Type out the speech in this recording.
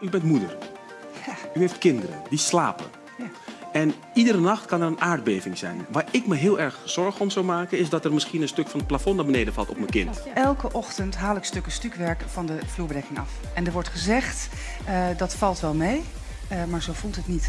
U bent moeder. U heeft kinderen, die slapen. En iedere nacht kan er een aardbeving zijn. Waar ik me heel erg zorgen om zou maken, is dat er misschien een stuk van het plafond naar beneden valt op mijn kind. Elke ochtend haal ik stukken stukwerk van de vloerbedekking af. En er wordt gezegd, eh, dat valt wel mee, eh, maar zo voelt het niet.